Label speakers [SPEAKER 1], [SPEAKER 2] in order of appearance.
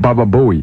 [SPEAKER 1] Baba Bowie.